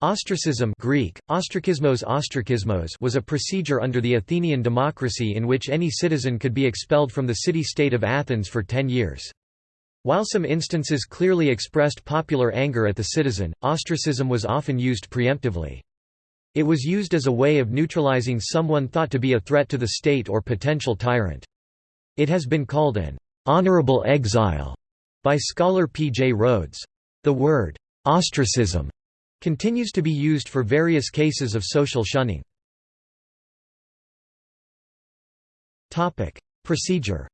Ostracism Greek, ostracismos ostracismos was a procedure under the Athenian democracy in which any citizen could be expelled from the city-state of Athens for ten years. While some instances clearly expressed popular anger at the citizen, ostracism was often used preemptively. It was used as a way of neutralizing someone thought to be a threat to the state or potential tyrant. It has been called an honorable exile by scholar P. J. Rhodes. The word ostracism continues to be used for various cases of social shunning. Procedure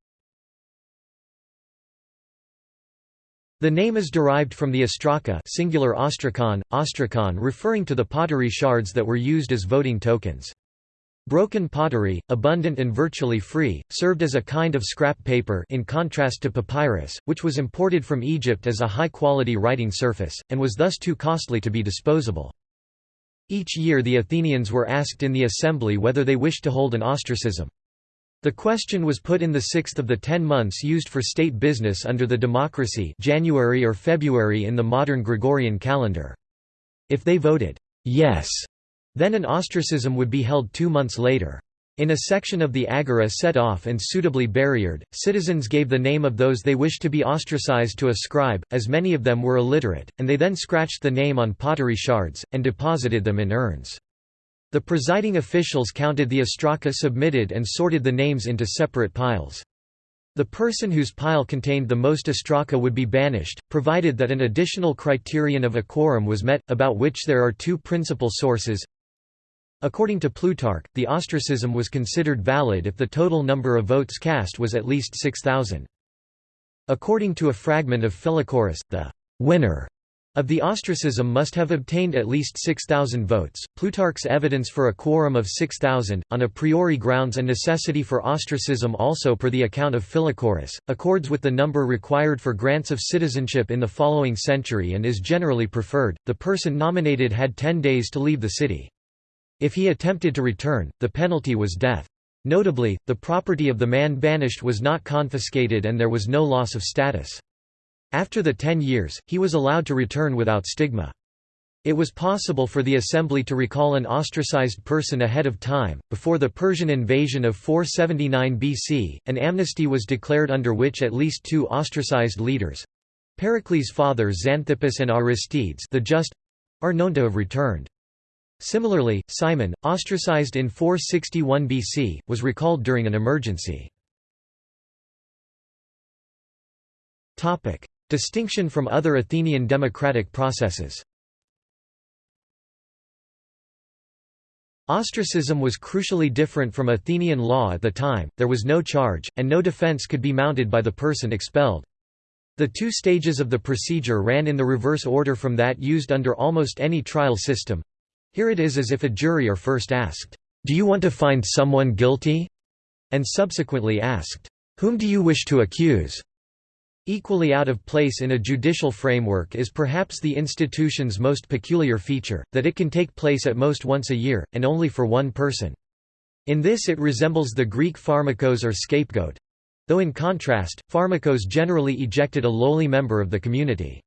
The name is derived from the ostraka singular ostrakon, ostrakon referring to the pottery shards that were used as voting tokens. Broken pottery, abundant and virtually free, served as a kind of scrap paper in contrast to papyrus, which was imported from Egypt as a high-quality writing surface, and was thus too costly to be disposable. Each year the Athenians were asked in the assembly whether they wished to hold an ostracism. The question was put in the sixth of the ten months used for state business under the democracy January or February in the modern Gregorian calendar. If they voted, yes, then an ostracism would be held two months later. In a section of the agora set off and suitably barriered, citizens gave the name of those they wished to be ostracized to a scribe, as many of them were illiterate, and they then scratched the name on pottery shards, and deposited them in urns. The presiding officials counted the ostraka submitted and sorted the names into separate piles. The person whose pile contained the most ostraka would be banished, provided that an additional criterion of a quorum was met, about which there are two principal sources. According to Plutarch, the ostracism was considered valid if the total number of votes cast was at least 6,000. According to a fragment of Philochorus, the winner of the ostracism must have obtained at least 6,000 votes. Plutarch's evidence for a quorum of 6,000, on a priori grounds and necessity for ostracism also per the account of Philochorus, accords with the number required for grants of citizenship in the following century and is generally preferred. The person nominated had ten days to leave the city. If he attempted to return, the penalty was death. Notably, the property of the man banished was not confiscated and there was no loss of status. After the ten years, he was allowed to return without stigma. It was possible for the assembly to recall an ostracized person ahead of time. Before the Persian invasion of 479 BC, an amnesty was declared under which at least two ostracized leaders Pericles' father Xanthippus and Aristides the Just are known to have returned. Similarly, Cimon, ostracized in 461 BC, was recalled during an emergency. Distinction from other Athenian democratic processes Ostracism was crucially different from Athenian law at the time, there was no charge, and no defense could be mounted by the person expelled. The two stages of the procedure ran in the reverse order from that used under almost any trial system. Here it is as if a jury are first asked, "'Do you want to find someone guilty?' and subsequently asked, "'Whom do you wish to accuse?' Equally out of place in a judicial framework is perhaps the institution's most peculiar feature, that it can take place at most once a year, and only for one person. In this it resembles the Greek pharmakos or scapegoat. Though in contrast, pharmakos generally ejected a lowly member of the community.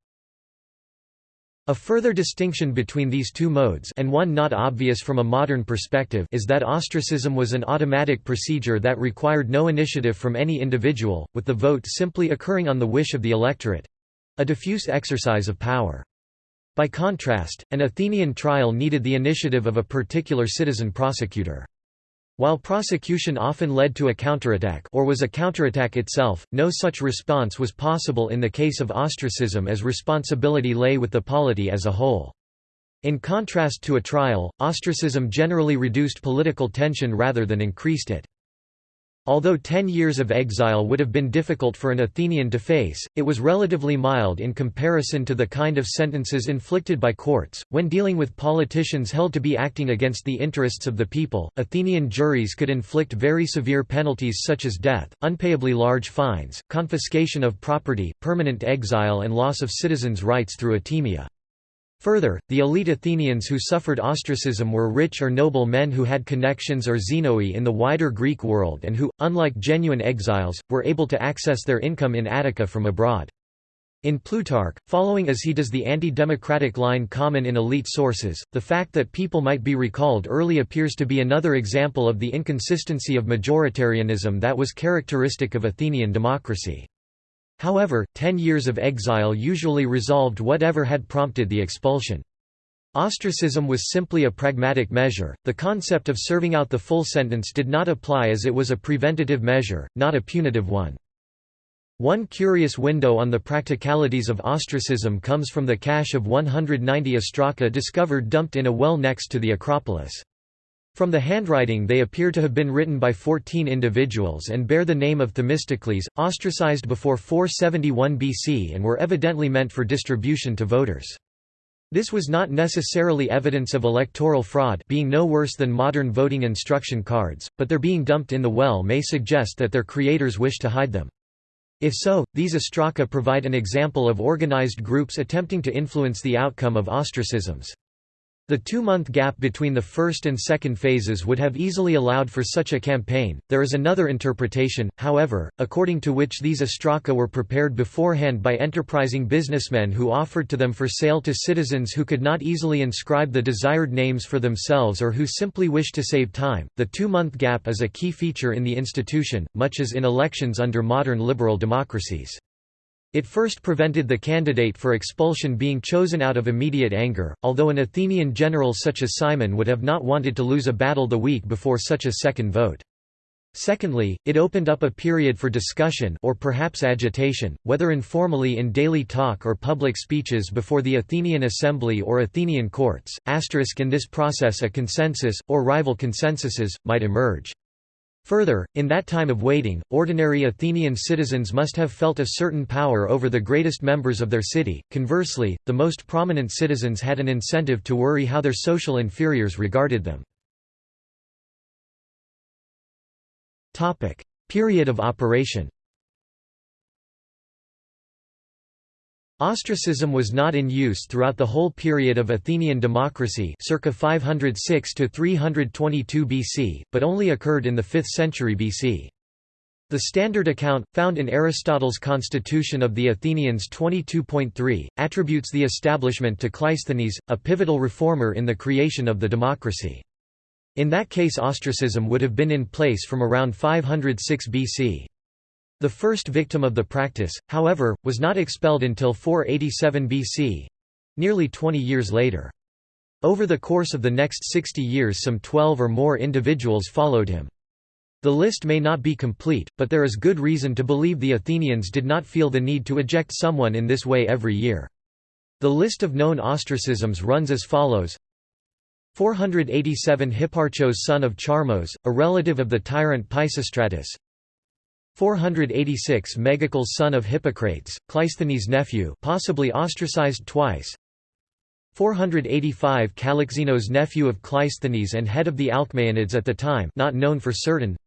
A further distinction between these two modes and one not obvious from a modern perspective is that ostracism was an automatic procedure that required no initiative from any individual, with the vote simply occurring on the wish of the electorate—a diffuse exercise of power. By contrast, an Athenian trial needed the initiative of a particular citizen prosecutor. While prosecution often led to a counterattack or was a counterattack itself, no such response was possible in the case of ostracism as responsibility lay with the polity as a whole. In contrast to a trial, ostracism generally reduced political tension rather than increased it. Although ten years of exile would have been difficult for an Athenian to face, it was relatively mild in comparison to the kind of sentences inflicted by courts. When dealing with politicians held to be acting against the interests of the people, Athenian juries could inflict very severe penalties such as death, unpayably large fines, confiscation of property, permanent exile, and loss of citizens' rights through atimia. Further, the elite Athenians who suffered ostracism were rich or noble men who had connections or xenoi in the wider Greek world and who, unlike genuine exiles, were able to access their income in Attica from abroad. In Plutarch, following as he does the anti-democratic line common in elite sources, the fact that people might be recalled early appears to be another example of the inconsistency of majoritarianism that was characteristic of Athenian democracy. However, ten years of exile usually resolved whatever had prompted the expulsion. Ostracism was simply a pragmatic measure, the concept of serving out the full sentence did not apply as it was a preventative measure, not a punitive one. One curious window on the practicalities of ostracism comes from the cache of 190 ostraka discovered dumped in a well next to the Acropolis. From the handwriting they appear to have been written by 14 individuals and bear the name of Themistocles, ostracized before 471 BC and were evidently meant for distribution to voters. This was not necessarily evidence of electoral fraud being no worse than modern voting instruction cards, but their being dumped in the well may suggest that their creators wish to hide them. If so, these ostraka provide an example of organized groups attempting to influence the outcome of ostracisms. The two-month gap between the first and second phases would have easily allowed for such a campaign. There is another interpretation, however, according to which these ostraka were prepared beforehand by enterprising businessmen who offered to them for sale to citizens who could not easily inscribe the desired names for themselves or who simply wished to save time. The two-month gap is a key feature in the institution, much as in elections under modern liberal democracies. It first prevented the candidate for expulsion being chosen out of immediate anger, although an Athenian general such as Cimon would have not wanted to lose a battle the week before such a second vote. Secondly, it opened up a period for discussion or perhaps agitation, whether informally in daily talk or public speeches before the Athenian assembly or Athenian courts. Asterisk in this process a consensus, or rival consensuses, might emerge. Further, in that time of waiting, ordinary Athenian citizens must have felt a certain power over the greatest members of their city. Conversely, the most prominent citizens had an incentive to worry how their social inferiors regarded them. Topic: Period of operation. Ostracism was not in use throughout the whole period of Athenian democracy circa 506 to 322 BC, but only occurred in the 5th century BC. The standard account, found in Aristotle's Constitution of the Athenians 22.3, attributes the establishment to Cleisthenes, a pivotal reformer in the creation of the democracy. In that case ostracism would have been in place from around 506 BC. The first victim of the practice, however, was not expelled until 487 BC—nearly 20 years later. Over the course of the next 60 years some 12 or more individuals followed him. The list may not be complete, but there is good reason to believe the Athenians did not feel the need to eject someone in this way every year. The list of known ostracisms runs as follows 487 Hipparchos son of Charmos, a relative of the tyrant Pisistratus 486 Megacles son of Hippocrates, Cleisthenes' nephew possibly ostracized twice. 485 Calixenos nephew of Cleisthenes and head of the Alcmaeonids at the time not known for certain.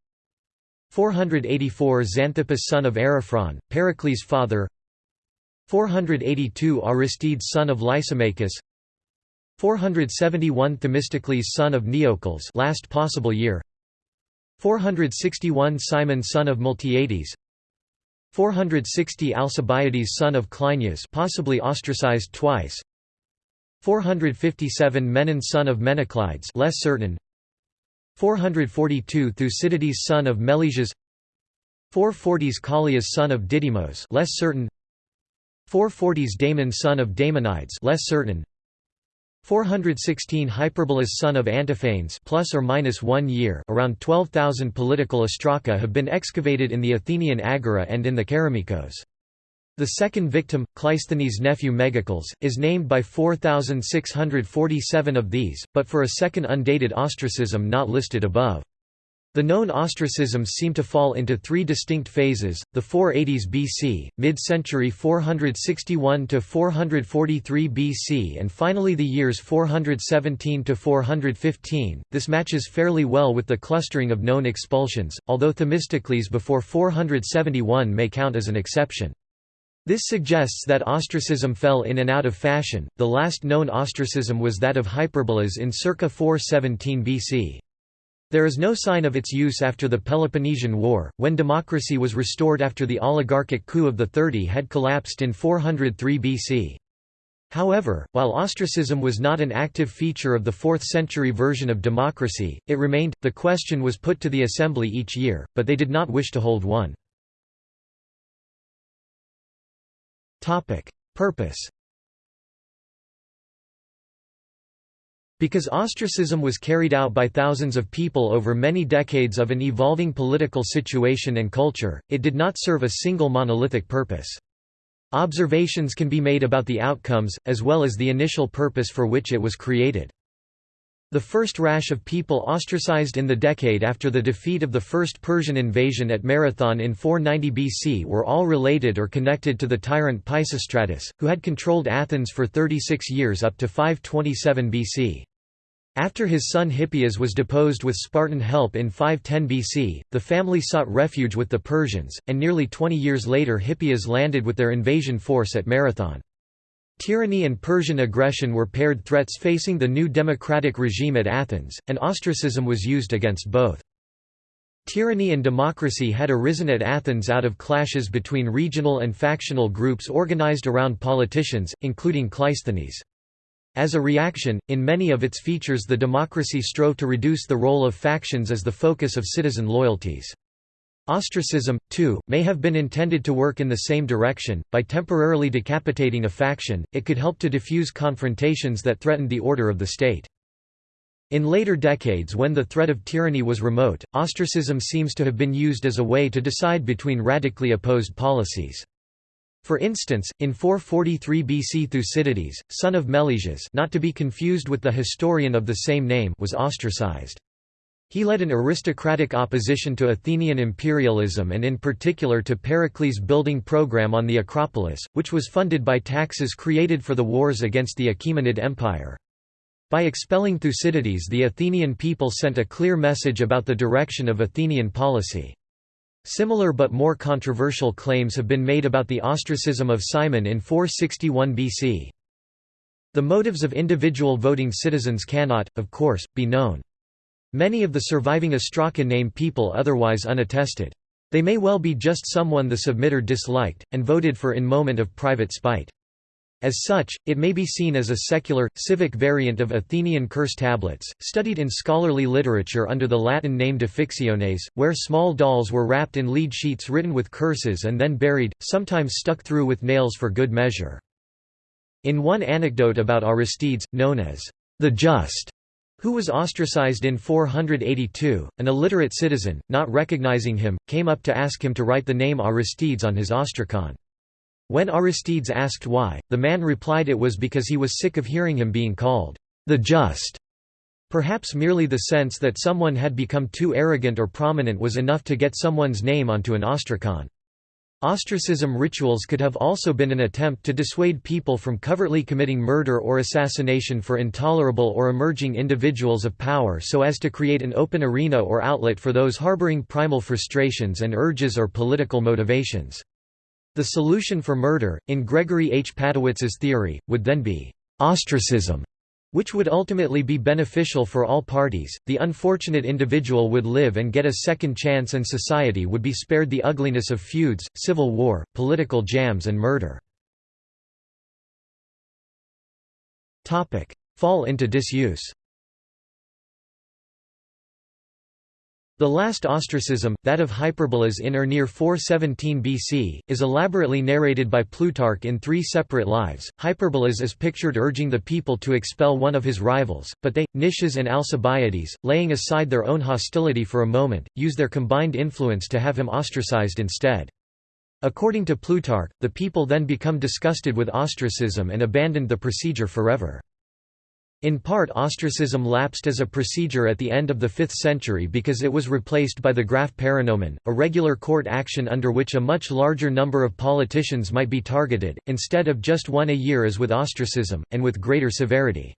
484 Xanthippus son of Ariphron, Pericles' father. 482 Aristides son of Lysimachus. 471 Themistocles son of Neocles last possible year 461 Cimon son of Miltiades 460 Alcibiades son of Cleinias possibly ostracized twice. 457 Menon son of Menoclides less certain. 442 Thucydides son of Melesias 440s Callias son of Didymos less certain. 440s Damon son of Damonides less certain 416 Hyperbolus son of Antiphanes plus or minus 1 year around 12,000 political ostraka have been excavated in the Athenian Agora and in the Kerameikos. The second victim, Cleisthenes' nephew Megacles, is named by 4,647 of these, but for a second undated ostracism not listed above. The known ostracisms seem to fall into three distinct phases, the 480s BC, mid-century 461 to 443 BC and finally the years 417 to 415. This matches fairly well with the clustering of known expulsions, although Themistocles before 471 may count as an exception. This suggests that ostracism fell in and out of fashion. The last known ostracism was that of Hyperbolus in circa 417 BC. There is no sign of its use after the Peloponnesian War, when democracy was restored after the oligarchic coup of the Thirty had collapsed in 403 BC. However, while ostracism was not an active feature of the 4th century version of democracy, it remained. The question was put to the assembly each year, but they did not wish to hold one. Purpose Because ostracism was carried out by thousands of people over many decades of an evolving political situation and culture, it did not serve a single monolithic purpose. Observations can be made about the outcomes, as well as the initial purpose for which it was created. The first rash of people ostracized in the decade after the defeat of the First Persian invasion at Marathon in 490 BC were all related or connected to the tyrant Pisistratus, who had controlled Athens for 36 years up to 527 BC. After his son Hippias was deposed with Spartan help in 510 BC, the family sought refuge with the Persians, and nearly 20 years later Hippias landed with their invasion force at Marathon. Tyranny and Persian aggression were paired threats facing the new democratic regime at Athens, and ostracism was used against both. Tyranny and democracy had arisen at Athens out of clashes between regional and factional groups organized around politicians, including Cleisthenes. As a reaction, in many of its features the democracy strove to reduce the role of factions as the focus of citizen loyalties. Ostracism, too, may have been intended to work in the same direction, by temporarily decapitating a faction, it could help to diffuse confrontations that threatened the order of the state. In later decades when the threat of tyranny was remote, ostracism seems to have been used as a way to decide between radically opposed policies. For instance, in 443 BC Thucydides, son of Melesias not to be confused with the historian of the same name was ostracized. He led an aristocratic opposition to Athenian imperialism and in particular to Pericles' building program on the Acropolis, which was funded by taxes created for the wars against the Achaemenid Empire. By expelling Thucydides the Athenian people sent a clear message about the direction of Athenian policy. Similar but more controversial claims have been made about the ostracism of Cimon in 461 BC. The motives of individual voting citizens cannot, of course, be known. Many of the surviving Ostraka name people otherwise unattested. They may well be just someone the submitter disliked, and voted for in moment of private spite. As such, it may be seen as a secular, civic variant of Athenian curse tablets, studied in scholarly literature under the Latin name Defixiones, where small dolls were wrapped in lead sheets written with curses and then buried, sometimes stuck through with nails for good measure. In one anecdote about Aristides, known as the Just, who was ostracized in 482, an illiterate citizen, not recognizing him, came up to ask him to write the name Aristides on his ostracon. When Aristides asked why, the man replied it was because he was sick of hearing him being called the just. Perhaps merely the sense that someone had become too arrogant or prominent was enough to get someone's name onto an ostracon. Ostracism rituals could have also been an attempt to dissuade people from covertly committing murder or assassination for intolerable or emerging individuals of power so as to create an open arena or outlet for those harboring primal frustrations and urges or political motivations. The solution for murder, in Gregory H. Padowitz's theory, would then be ostracism, which would ultimately be beneficial for all parties. The unfortunate individual would live and get a second chance, and society would be spared the ugliness of feuds, civil war, political jams, and murder. Fall into disuse The last ostracism, that of Hyperbolus in or near 417 BC, is elaborately narrated by Plutarch in three separate lives. Hyperbolus is pictured urging the people to expel one of his rivals, but they, Nicias and Alcibiades, laying aside their own hostility for a moment, use their combined influence to have him ostracized instead. According to Plutarch, the people then become disgusted with ostracism and abandoned the procedure forever. In part ostracism lapsed as a procedure at the end of the 5th century because it was replaced by the graphe Paranomon, a regular court action under which a much larger number of politicians might be targeted, instead of just one a year as with ostracism, and with greater severity.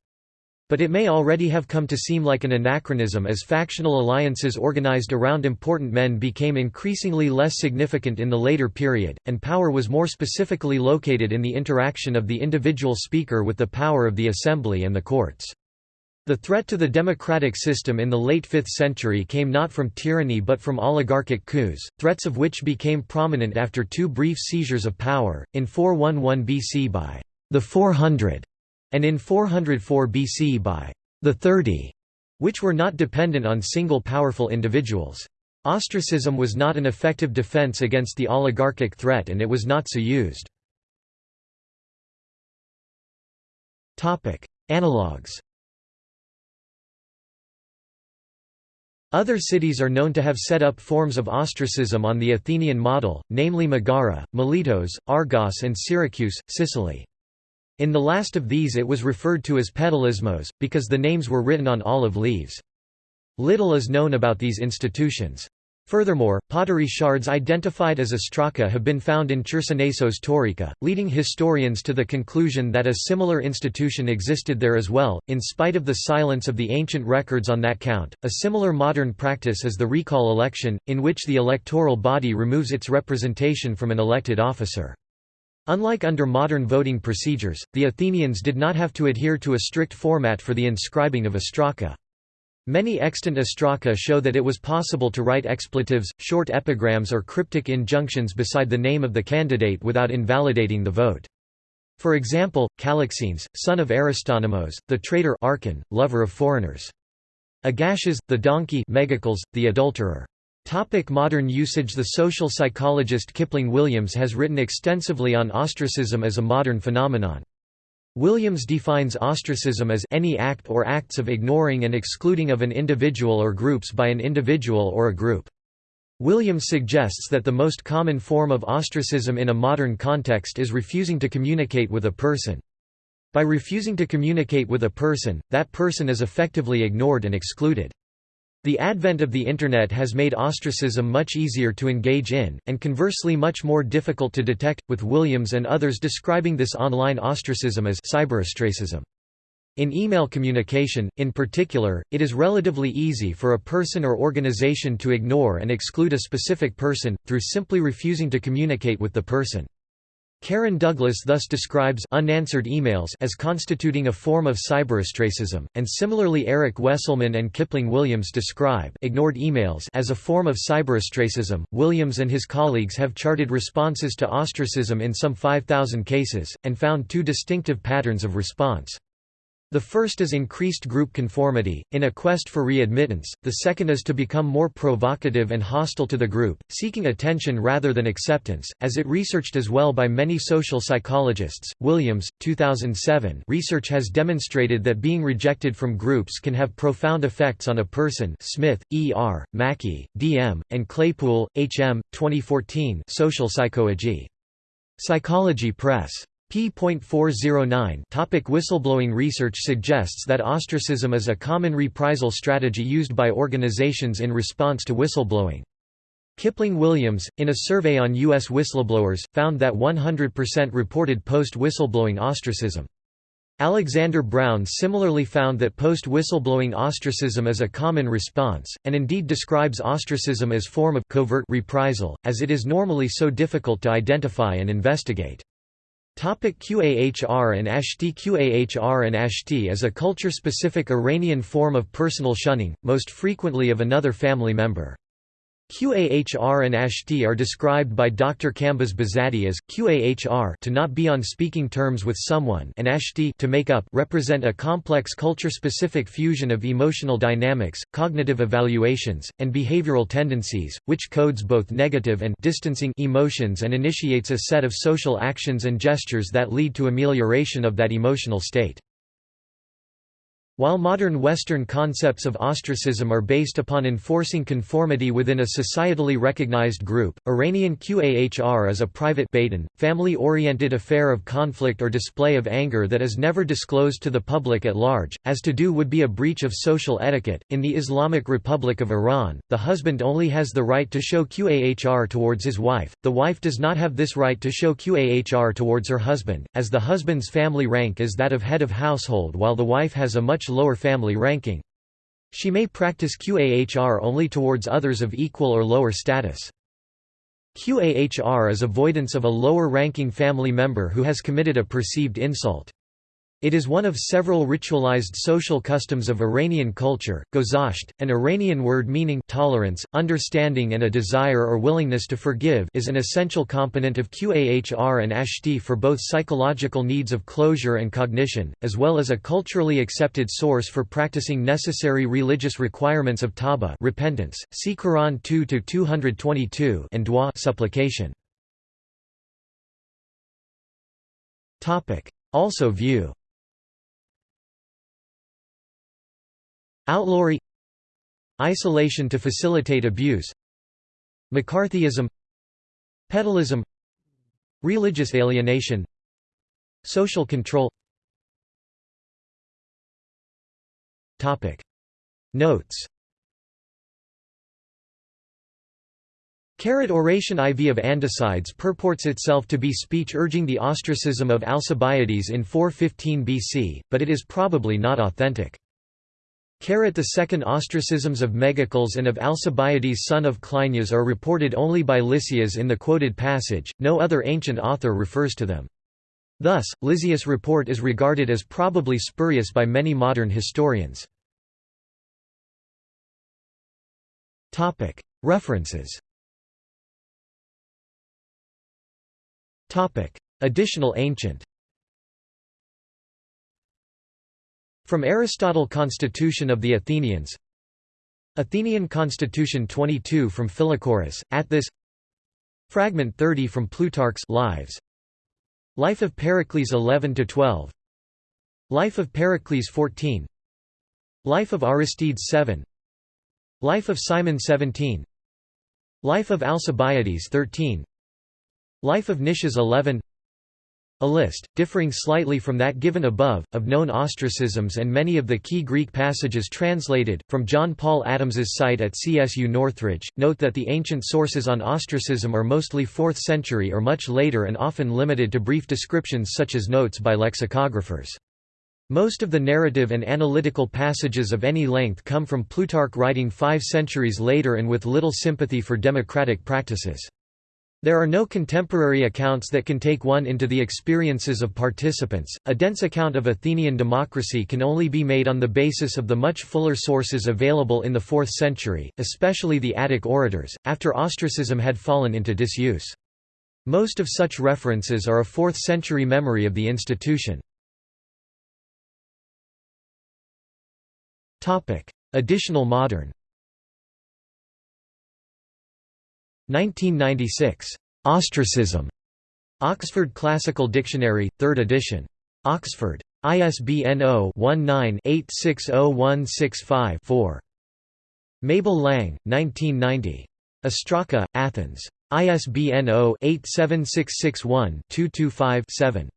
But it may already have come to seem like an anachronism as factional alliances organized around important men became increasingly less significant in the later period, and power was more specifically located in the interaction of the individual speaker with the power of the assembly and the courts. The threat to the democratic system in the late 5th century came not from tyranny but from oligarchic coups, threats of which became prominent after two brief seizures of power, in 411 BC by the 400 and in 404 BC by the 30, which were not dependent on single powerful individuals. Ostracism was not an effective defense against the oligarchic threat and it was not so used. Analogues Other cities are known to have set up forms of ostracism on the Athenian model, namely Megara, Miletos, Argos and Syracuse, Sicily. In the last of these it was referred to as Petalismos, because the names were written on olive leaves. Little is known about these institutions. Furthermore, pottery shards identified as ostraca have been found in Chersonesos Taurica, leading historians to the conclusion that a similar institution existed there as well. In spite of the silence of the ancient records on that count, a similar modern practice is the recall election, in which the electoral body removes its representation from an elected officer. Unlike under modern voting procedures, the Athenians did not have to adhere to a strict format for the inscribing of ostraca. Many extant ostraca show that it was possible to write expletives, short epigrams or cryptic injunctions beside the name of the candidate without invalidating the vote. For example, Calixenes, son of Aristonomos, the traitor Archon, lover of foreigners. Agasias, the donkey Megacles, the adulterer. Topic modern usage The social psychologist Kipling Williams has written extensively on ostracism as a modern phenomenon. Williams defines ostracism as any act or acts of ignoring and excluding of an individual or groups by an individual or a group. Williams suggests that the most common form of ostracism in a modern context is refusing to communicate with a person. By refusing to communicate with a person, that person is effectively ignored and excluded. The advent of the Internet has made ostracism much easier to engage in, and conversely much more difficult to detect, with Williams and others describing this online ostracism as cyberostracism. In email communication, in particular, it is relatively easy for a person or organization to ignore and exclude a specific person, through simply refusing to communicate with the person. Karen Douglas thus describes unanswered emails as constituting a form of cyberostracism, and similarly Eric Wesselmann and Kipling Williams describe ignored emails as a form of cyberostracism. Williams and his colleagues have charted responses to ostracism in some 5,000 cases, and found two distinctive patterns of response. The first is increased group conformity, in a quest for readmittance, the second is to become more provocative and hostile to the group, seeking attention rather than acceptance, as it researched as well by many social psychologists. Williams, 2007 research has demonstrated that being rejected from groups can have profound effects on a person Smith, E. R., Mackie, D. M., and Claypool, H. M., 2014 Social Psychology. Psychology Press p.409 Topic Whistleblowing research suggests that ostracism is a common reprisal strategy used by organizations in response to whistleblowing. Kipling Williams, in a survey on U.S. whistleblowers, found that 100% reported post-whistleblowing ostracism. Alexander Brown similarly found that post-whistleblowing ostracism is a common response, and indeed describes ostracism as form of covert reprisal, as it is normally so difficult to identify and investigate. Qahr and Ashti Qahr and Ashti is a culture-specific Iranian form of personal shunning, most frequently of another family member. Qahr and Ashti are described by Dr. Kambiz Behzadi as Qahr to not be on speaking terms with someone and Ashti to make up represent a complex culture-specific fusion of emotional dynamics, cognitive evaluations, and behavioral tendencies, which codes both negative and distancing emotions and initiates a set of social actions and gestures that lead to amelioration of that emotional state. While modern Western concepts of ostracism are based upon enforcing conformity within a societally recognized group, Iranian Qahr is a private family-oriented affair of conflict or display of anger that is never disclosed to the public at large, as to do would be a breach of social etiquette. In the Islamic Republic of Iran, the husband only has the right to show Qahr towards his wife, the wife does not have this right to show Qahr towards her husband, as the husband's family rank is that of head of household while the wife has a much much lower family ranking. She may practice Qahr only towards others of equal or lower status. Qahr is avoidance of a lower-ranking family member who has committed a perceived insult. It is one of several ritualized social customs of Iranian culture. Gozasht, an Iranian word meaning tolerance, understanding and a desire or willingness to forgive is an essential component of Qahr and Ashti for both psychological needs of closure and cognition, as well as a culturally accepted source for practicing necessary religious requirements of taba repentance. See Quran 2-222 and dua supplication. Topic: Also view Outlawry Isolation to facilitate abuse McCarthyism Petalism Religious alienation Social control. Notes. Carrot Oration IV of Andocides purports itself to be speech urging the ostracism of Alcibiades in 415 BC, but it is probably not authentic. The second ostracisms of Megacles and of Alcibiades son of Cleinias are reported only by Lysias in the quoted passage, no other ancient author refers to them. Thus, Lysias' report is regarded as probably spurious by many modern historians. References Additional ancient From Aristotle Constitution of the Athenians. Athenian Constitution 22 from Philochorus, Atthis Fragment 30 from Plutarch's Lives. Life of Pericles 11–12 Life of Pericles 14 Life of Aristides 7 Life of Cimon 17 Life of Alcibiades 13 Life of Nicias 11 a list, differing slightly from that given above, of known ostracisms and many of the key Greek passages translated, from John Paul Adams's site at CSU Northridge. Note that the ancient sources on ostracism are mostly 4th century or much later and often limited to brief descriptions such as notes by lexicographers. Most of the narrative and analytical passages of any length come from Plutarch writing five centuries later and with little sympathy for democratic practices. There are no contemporary accounts that can take one into the experiences of participants. A dense account of Athenian democracy can only be made on the basis of the much fuller sources available in the 4th century, especially the Attic orators, after ostracism had fallen into disuse. Most of such references are a 4th century memory of the institution. Additional modern 1996. Ostracism. Oxford Classical Dictionary, 3rd edition. Oxford. ISBN 0-19-860165-4. Mabel Lang, 1990. Ostraka, Athens. ISBN 0-87661-225-7.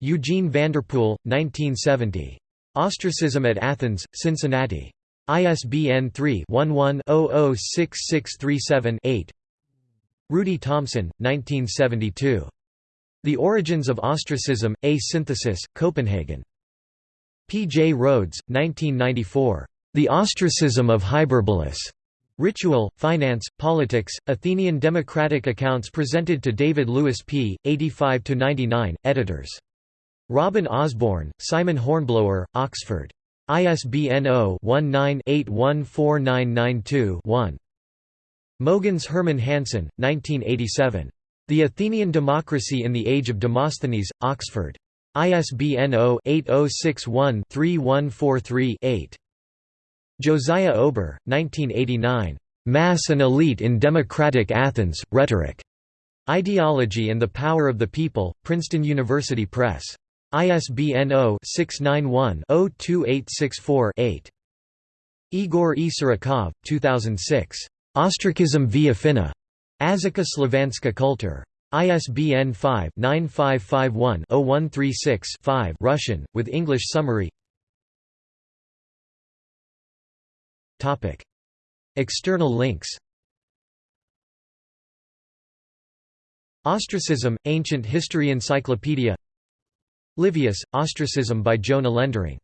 Eugene Vanderpool, 1970. Ostracism at Athens, Cincinnati. ISBN 3-11-006637-8 Rudi Thomsen, 1972. The Origins of Ostracism, A Synthesis, Copenhagen. P. J. Rhodes, 1994. The Ostracism of Hyperbolus. Ritual, Finance, Politics, Athenian Democratic Accounts presented to David Lewis P., 85–99, editors. Robin Osborne, Simon Hornblower, Oxford. ISBN 0-19-814992-1. Mogens Hermann Hansen, 1987. The Athenian Democracy in the Age of Demosthenes, Oxford. ISBN 0-8061-3143-8. Josiah Ober, 1989. Mass and Elite in Democratic Athens, Rhetoric. Ideology and the Power of the People, Princeton University Press. ISBN 0-691-02864-8. Igor Isarikov, 2006. Ostrakism via Finna. Azika Slavanska Kultur. ISBN 5-9551-0136-5 Russian, with English summary External links Ostracism, Ancient History Encyclopedia Livius, Ostracism by Jona Lendering